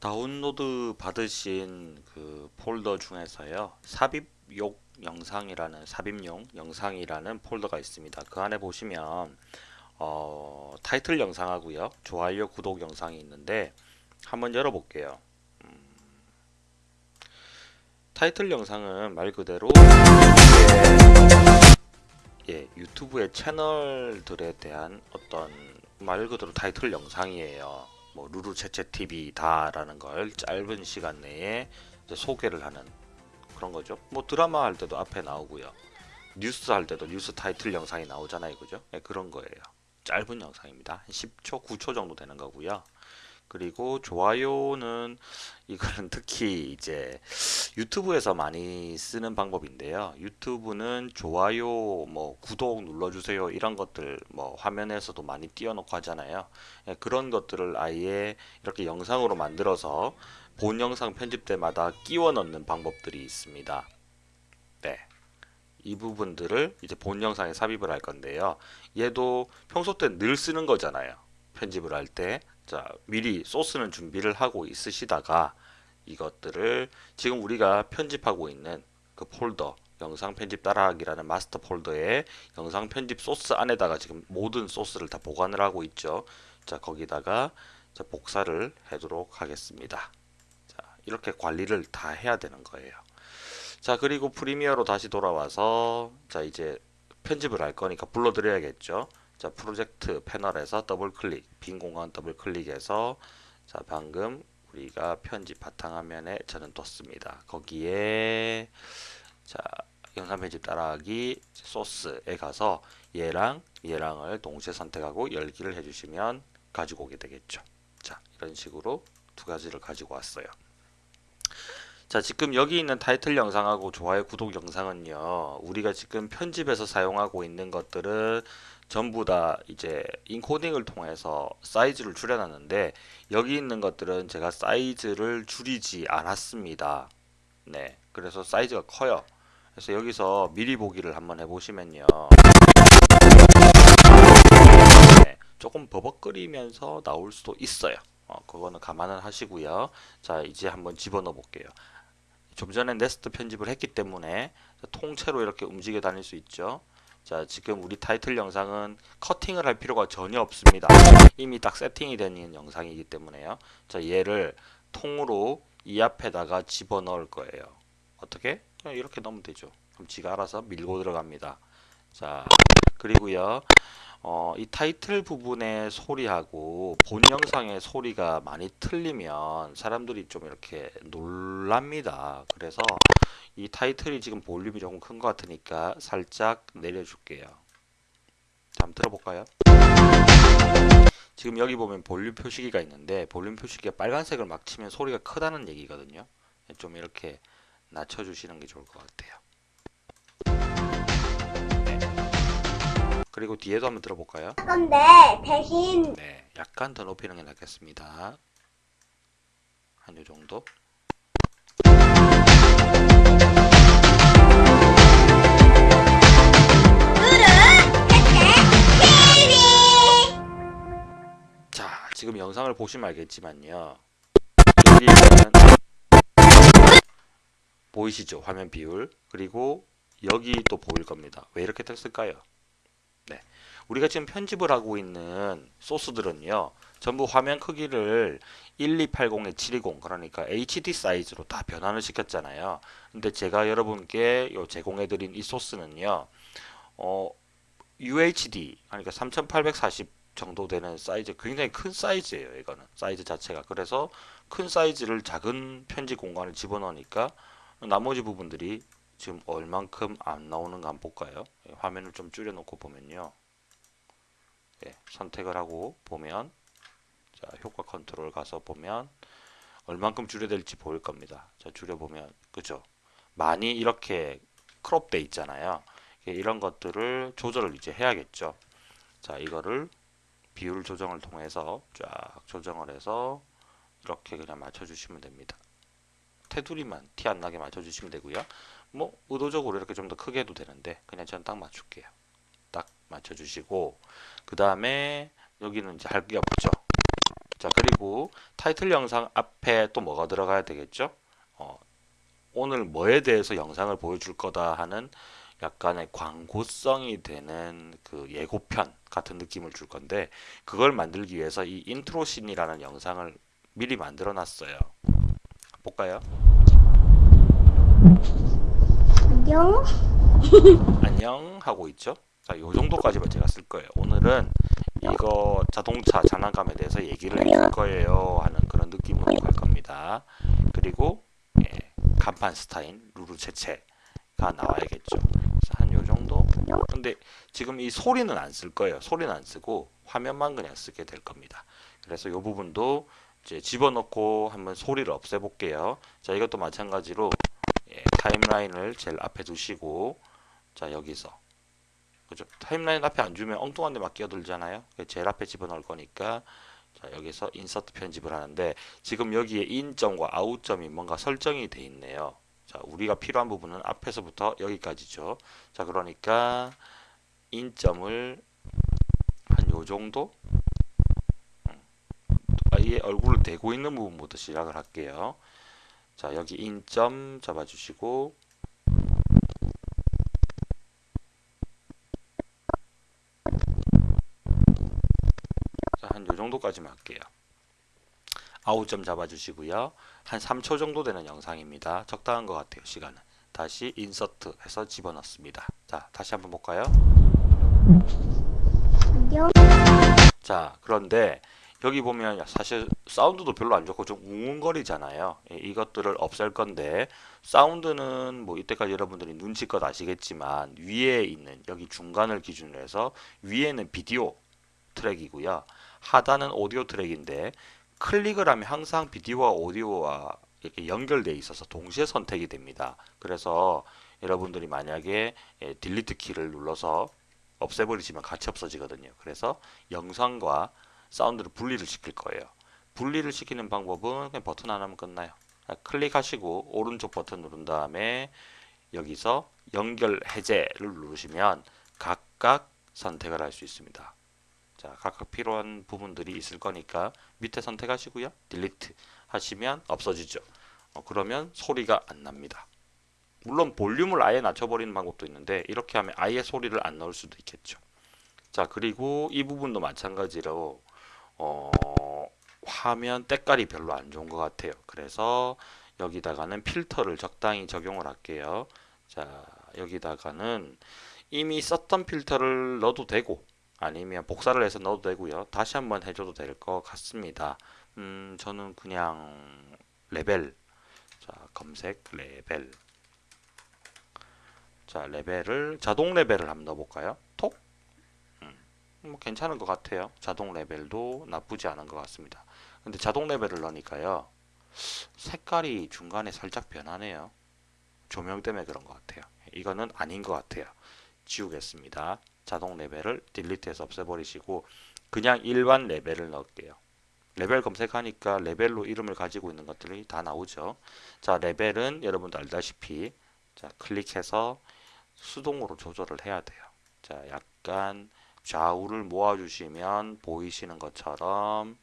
다운로드 받으신 그 폴더 중에서요 삽입용 영상이라는 삽입용 영상이라는 폴더가 있습니다. 그 안에 보시면 어, 타이틀 영상하고요 좋아요 구독 영상이 있는데 한번 열어볼게요. 음, 타이틀 영상은 말 그대로 예, 예, 유튜브의 채널들에 대한 어떤 말 그대로 타이틀 영상이에요 뭐 루루 채채 TV다라는 걸 짧은 시간 내에 소개를 하는 그런 거죠. 뭐 드라마 할 때도 앞에 나오고요. 뉴스 할 때도 뉴스 타이틀 영상이 나오잖아요. 그죠? 네, 그런 거예요. 짧은 영상입니다. 한 10초, 9초 정도 되는 거고요. 그리고 좋아요는 이거는 특히 이제 유튜브에서 많이 쓰는 방법인데요. 유튜브는 좋아요, 뭐 구독 눌러주세요 이런 것들 뭐 화면에서도 많이 띄워놓고 하잖아요. 예, 그런 것들을 아예 이렇게 영상으로 만들어서 본 영상 편집 때마다 끼워 넣는 방법들이 있습니다. 네. 이 부분들을 이제 본 영상에 삽입을 할 건데요. 얘도 평소 때 늘 쓰는 거잖아요. 편집을 할 때. 자, 미리 소스는 준비를 하고 있으시다가 이것들을 지금 우리가 편집하고 있는 그 폴더 영상 편집 따라하기라는 마스터 폴더에 영상 편집 소스 안에다가 지금 모든 소스를 다 보관을 하고 있죠. 자, 거기다가 자, 복사를 하도록 하겠습니다. 자, 이렇게 관리를 다 해야 되는 거예요. 자, 그리고 프리미어로 다시 돌아와서 자, 이제 편집을 할 거니까 불러들여야겠죠. 자 프로젝트 패널에서 더블 클릭 빈 공간 더블 클릭해서 자 방금 우리가 편집 바탕화면에 저는 뒀습니다. 거기에 자 영상 편집 따라하기 소스에 가서 얘랑 얘랑을 동시에 선택하고 열기를 해주시면 가지고 오게 되겠죠. 자 이런 식으로 두 가지를 가지고 왔어요. 자 지금 여기 있는 타이틀 영상하고 좋아요 구독 영상은요 우리가 지금 편집해서 사용하고 있는 것들은 전부 다 이제 인코딩을 통해서 사이즈를 줄여놨는데 여기 있는 것들은 제가 사이즈를 줄이지 않았습니다. 네 그래서 사이즈가 커요. 그래서 여기서 미리 보기를 한번 해보시면요. 네, 조금 버벅거리면서 나올 수도 있어요. 어, 그거는 감안을 하시고요. 자 이제 한번 집어넣어 볼게요. 좀 전에 네스트 편집을 했기 때문에 통째로 이렇게 움직여 다닐 수 있죠 자 지금 우리 타이틀 영상은 커팅을 할 필요가 전혀 없습니다. 이미 딱 세팅이 되는 영상이기 때문에요. 자 얘를 통으로 이 앞에다가 집어넣을 거예요. 어떻게? 그냥 이렇게 넣으면 되죠. 그럼 지가 알아서 밀고 들어갑니다. 자 그리고요 어, 이 타이틀 부분의 소리하고 본 영상의 소리가 많이 틀리면 사람들이 좀 이렇게 놀랍니다. 그래서 이 타이틀이 지금 볼륨이 조금 큰 것 같으니까 살짝 내려줄게요. 자, 한번 들어볼까요? 지금 여기 보면 볼륨 표시기가 있는데 볼륨 표시기가 빨간색을 막 치면 소리가 크다는 얘기거든요. 좀 이렇게 낮춰주시는 게 좋을 것 같아요. 네. 그리고 뒤에도 한번 들어볼까요? 근데 대신 네, 약간 더 높이는 게 낫겠습니다. 한 요 정도. 영상을 보시면 알겠지만요. 여기는 보이시죠? 화면 비율. 그리고 여기 또 보일 겁니다. 왜 이렇게 됐을까요? 네. 우리가 지금 편집을 하고 있는 소스들은요. 전부 화면 크기를 1280에 720 그러니까 HD 사이즈로 다 변환을 시켰잖아요. 근데 제가 여러분께 제공해 드린 이 소스는요. 어, UHD 그러니까 3840 정도 되는 사이즈 굉장히 큰 사이즈예요 이거는. 사이즈 자체가. 그래서 큰 사이즈를 작은 편집 공간을 집어넣으니까 나머지 부분들이 지금 얼만큼 안 나오는가 한번 볼까요? 예, 화면을 좀 줄여 놓고 보면요. 예, 선택을 하고 보면 자 효과 컨트롤 가서 보면 얼만큼 줄여야 될지 보일 겁니다. 자 줄여 보면 그죠? 많이 이렇게 crop돼 있잖아요. 예, 이런 것들을 조절을 이제 해야겠죠. 자 이거를 비율 조정을 통해서 쫙 조정을 해서 이렇게 그냥 맞춰주시면 됩니다. 테두리만 티 안 나게 맞춰주시면 되고요. 뭐 의도적으로 이렇게 좀 더 크게 해도 되는데 그냥 전 딱 맞출게요. 딱 맞춰주시고 그 다음에 여기는 이제 할 게 없죠. 자 그리고 타이틀 영상 앞에 또 뭐가 들어가야 되겠죠? 어, 오늘 뭐에 대해서 영상을 보여줄 거다 하는 약간의 광고성이 되는 그 예고편 같은 느낌을 줄 건데 그걸 만들기 위해서 이 intro scene이라는 영상을 미리 만들어 놨어요. 볼까요? 안녕. 안녕 하고 있죠. 자, 요 정도까지만 제가 쓸 거예요. 오늘은 이거 자동차 장난감에 대해서 얘기를 해줄 거예요 하는 그런 느낌으로 갈 겁니다. 그리고 예, 간판 스타인 루루 체체가 나와야겠죠. 정도. 근데 지금 이 소리는 안 쓸 거예요. 소리는 안 쓰고 화면만 그냥 쓰게 될 겁니다. 그래서 이 부분도 이제 집어넣고 한번 소리를 없애 볼게요. 자, 이것도 마찬가지로 예, 타임라인을 제일 앞에 두시고 자 여기서 그죠 타임라인 앞에 안 주면 엉뚱한 데 막 끼어들잖아요 제일 앞에 집어넣을 거니까 자 여기서 인서트 편집을 하는데 지금 여기에 인점과 아웃점이 뭔가 설정이 돼 있네요 자 우리가 필요한 부분은 앞에서부터 여기까지죠. 자 그러니까 인점을 한 요 정도? 음, 아예 얼굴을 대고 있는 부분부터 시작을 할게요. 자 여기 인점 잡아주시고 한요 정도까지만 할게요 아웃점 잡아주시고요. 한 3초 정도 되는 영상입니다. 적당한 것 같아요 시간은. 다시 인서트 해서 집어넣습니다. 자 다시 한번 볼까요? 안녕. 자 그런데 여기 보면 사실 사운드도 별로 안 좋고 좀 웅웅거리잖아요. 예, 이것들을 없앨 건데 사운드는 뭐 이때까지 여러분들이 눈치껏 아시겠지만 위에 있는 여기 중간을 기준으로 해서 위에는 비디오 트랙이고요. 하단은 오디오 트랙인데 클릭을 하면 항상 비디오와 오디오와 이렇게 연결되어 있어서 동시에 선택이 됩니다 그래서 여러분들이 만약에 예, 딜리트 키를 눌러서 없애버리시면 같이 없어지거든요 그래서 영상과 사운드를 분리를 시킬 거예요. 분리를 시키는 방법은 그냥 버튼 하나면 끝나요. 클릭하시고 오른쪽 버튼 누른 다음에 여기서 연결 해제를 누르시면 각각 선택을 할 수 있습니다. 자, 각각 필요한 부분들이 있을 거니까 밑에 선택하시고요. 딜리트 하시면 없어지죠. 어, 그러면 소리가 안 납니다. 물론 볼륨을 아예 낮춰버리는 방법도 있는데 이렇게 하면 아예 소리를 안 넣을 수도 있겠죠. 자, 그리고 이 부분도 마찬가지로 어, 화면 때깔이 별로 안 좋은 것 같아요. 그래서 여기다가는 필터를 적당히 적용을 할게요. 자, 여기다가는 이미 썼던 필터를 넣어도 되고 아니면 복사를 해서 넣어도 되고요. 다시 한번 해줘도 될 것 같습니다. 음, 저는 그냥 레벨 자, 검색 레벨 자, 레벨을 자동 레벨을 한번 넣어볼까요? 톡뭐 괜찮은 것 같아요. 자동 레벨도 나쁘지 않은 것 같습니다. 근데 자동 레벨을 넣으니까요. 색깔이 중간에 살짝 변하네요. 조명 때문에 그런 것 같아요. 이거는 아닌 것 같아요. 지우겠습니다. 자동 레벨을 delete해서 없애버리시고 그냥 일반 레벨을 넣을게요. 레벨 검색하니까 레벨로 이름을 가지고 있는 것들이 다 나오죠. 자, 레벨은 여러분도 알다시피 자, 클릭해서 수동으로 조절을 해야 돼요. 자, 약간 좌우를 모아주시면 보이시는 것처럼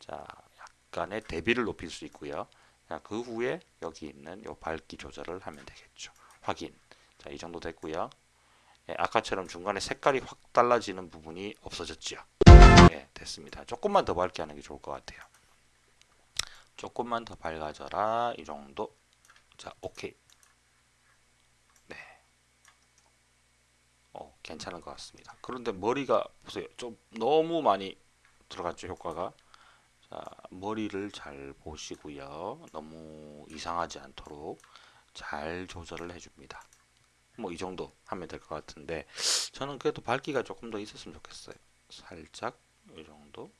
자 약간의 대비를 높일 수 있고요. 자, 그 후에 여기 있는 요 밝기 조절을 하면 되겠죠. 확인. 자, 이 정도 됐고요. 예, 아까처럼 중간에 색깔이 확 달라지는 부분이 없어졌죠. 예, 됐습니다. 조금만 더 밝게 하는 게 좋을 것 같아요. 조금만 더 밝아져라. 이 정도. 자, 오케이. 어, 괜찮은 것 같습니다. 그런데 머리가 보세요. 좀 너무 많이 들어갔죠, 효과가. 자, 머리를 잘 보시고요. 너무 이상하지 않도록 잘 조절을 해줍니다. 뭐 이 정도 하면 될 것 같은데 저는 그래도 밝기가 조금 더 있었으면 좋겠어요. 살짝 이 정도.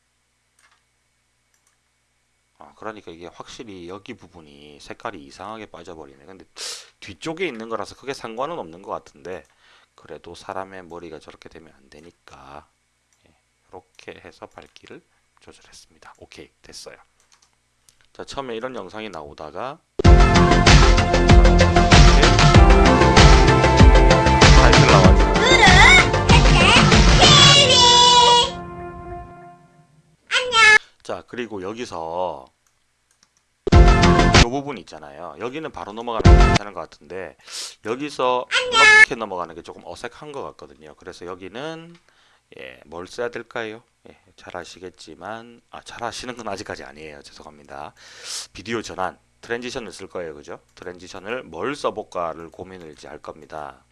아, 그러니까 이게 확실히 여기 부분이 색깔이 이상하게 빠져버리네. 근데 뒤쪽에 있는 거라서 크게 상관은 없는 것 같은데 그래도 사람의 머리가 저렇게 되면 안 되니까 예, 이렇게 해서 밝기를 조절했습니다. 오케이 됐어요. 자 처음에 이런 영상이 나오다가 그리고 여기서 이 부분 있잖아요. 여기는 바로 넘어가는 게 괜찮은 것 같은데 여기서 이렇게 넘어가는 게 조금 어색한 것 같거든요. 그래서 여기는 예, 뭘 써야 될까요? 예, 잘 아시겠지만 아, 잘 아시는 건 아직까지 아니에요. 죄송합니다. 비디오 전환 transition을 쓸 거예요. 그죠? transition을 뭘 써볼까를 고민을 이제 할 겁니다.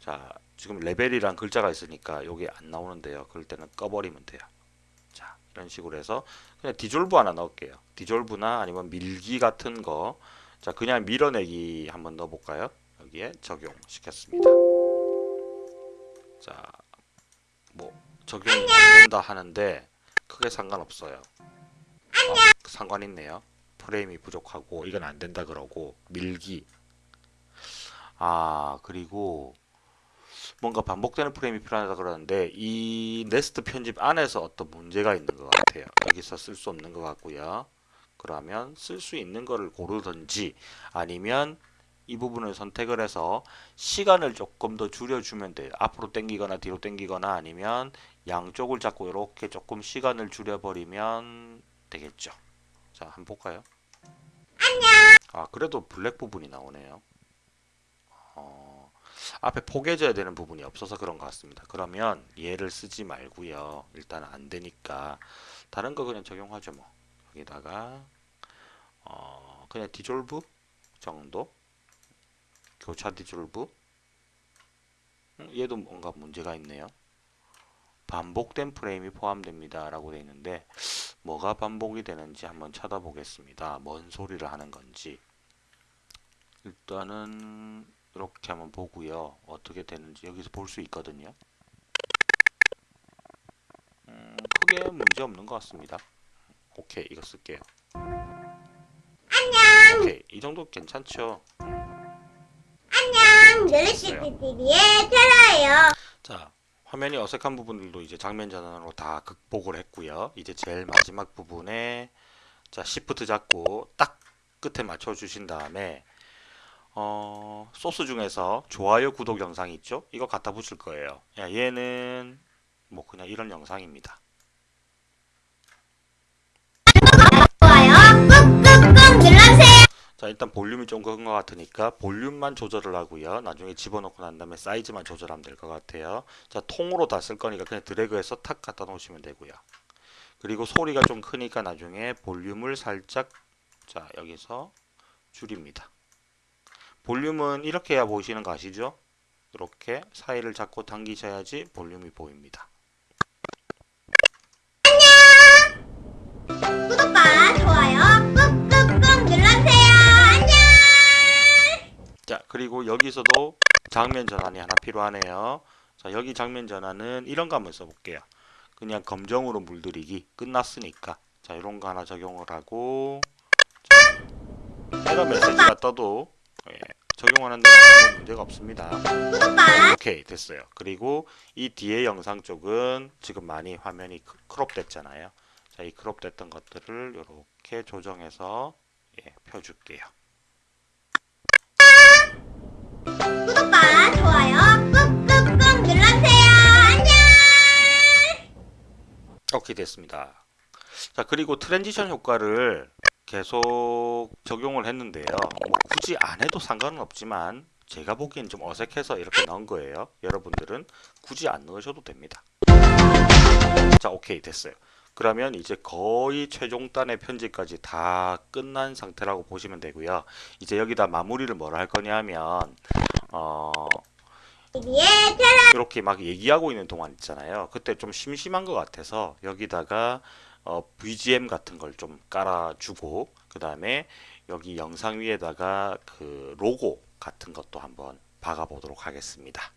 자, 지금 레벨이란 글자가 있으니까 여기 안 나오는데요. 그럴 때는 꺼버리면 돼요. 자, 이런 식으로 해서 그냥 디졸브 하나 넣을게요. 디졸브나 아니면 밀기 같은 거. 자, 그냥 밀어내기 한번 넣어볼까요? 여기에 적용시켰습니다. 자, 뭐 적용이 안 된다 하는데 크게 상관없어요. 아, 상관 있네요. 프레임이 부족하고 이건 안 된다 그러고 밀기. 아, 그리고 뭔가 반복되는 프레임이 필요하다 그러는데 이 네스트 편집 안에서 어떤 문제가 있는 것 같아요. 여기서 쓸 수 없는 것 같고요. 그러면 쓸 수 있는 거를 고르든지 아니면 이 부분을 선택을 해서 시간을 조금 더 줄여주면 돼요. 앞으로 당기거나 뒤로 당기거나 아니면 양쪽을 잡고 이렇게 조금 시간을 줄여버리면 되겠죠. 자, 한번 볼까요? 아, 그래도 블랙 부분이 나오네요. 어, 앞에 포개져야 되는 부분이 없어서 그런 것 같습니다. 그러면 얘를 쓰지 말고요. 일단 안 되니까 다른 거 그냥 적용하죠 뭐. 여기다가 어, 그냥 디졸브 정도 교차 디졸브 음, 얘도 뭔가 문제가 있네요. 반복된 프레임이 포함됩니다 라고 되어 있는데 뭐가 반복이 되는지 한번 찾아보겠습니다. 뭔 소리를 하는 건지 일단은 이렇게 한번 보고요. 어떻게 되는지 여기서 볼 수 있거든요. 음, 크게 문제 없는 것 같습니다. 오케이, 이거 쓸게요. 오케이, 이 정도 괜찮죠? 릴리시티 TV의 테라예요. 자, 화면이 어색한 부분들도 이제 장면 전환으로 다 극복을 했고요. 이제 제일 마지막 부분에 자, 시프트 잡고 딱 끝에 맞춰 주신 다음에 어, 소스 중에서 좋아요, 구독 영상이 있죠? 이거 갖다 붙일 거예요. 야, 얘는 뭐 그냥 이런 영상입니다. 자, 일단 볼륨이 좀 큰 것 같으니까 볼륨만 조절을 하고요. 나중에 집어넣고 난 다음에 사이즈만 조절하면 될 것 같아요. 자, 통으로 다 쓸 거니까 그냥 드래그해서 탁 갖다 놓으시면 되고요. 그리고 소리가 좀 크니까 나중에 볼륨을 살짝 자, 여기서 줄입니다. 볼륨은 이렇게 해야 보이시는 거 아시죠? 이렇게 사이를 잡고 당기셔야지 볼륨이 보입니다. 구독과 좋아요 꾹꾹꾹 눌러주세요. 안녕. 자, 그리고 여기서도 장면 전환이 하나 필요하네요. 자, 여기 장면 전환은 이런 거 한번 써볼게요. 그냥 검정으로 물들이기 끝났으니까. 자, 이런 거 하나 적용을 하고 자, 에러 메시지가 떠도 예, 적용하는데 아무 문제가 없습니다. 오케이 됐어요. 그리고 이 뒤에 영상 쪽은 지금 많이 화면이 크- crop 됐잖아요. 자, 이 crop 됐던 것들을 이렇게 조정해서 예, 펴줄게요. 구독과 좋아요 꾹꾹꾹 눌러주세요. 안녕. 오케이 됐습니다. 자 그리고 transition 효과를 계속 적용을 했는데요. 뭐 굳이 안 해도 상관은 없지만 제가 보기엔 좀 어색해서 이렇게 넣은 거예요. 여러분들은 굳이 안 넣으셔도 됩니다. 자 오케이 됐어요. 그러면 이제 거의 최종단의 편집까지 다 끝난 상태라고 보시면 되고요. 이제 여기다 마무리를 뭐라 할 거냐면 어, TV의 테라 이렇게 막 얘기하고 있는 동안 있잖아요. 그때 좀 심심한 것 같아서 여기다가 어, BGM 같은 걸 좀 깔아주고 그 다음에 여기 영상 위에다가 그 로고 같은 것도 한번 박아보도록 하겠습니다.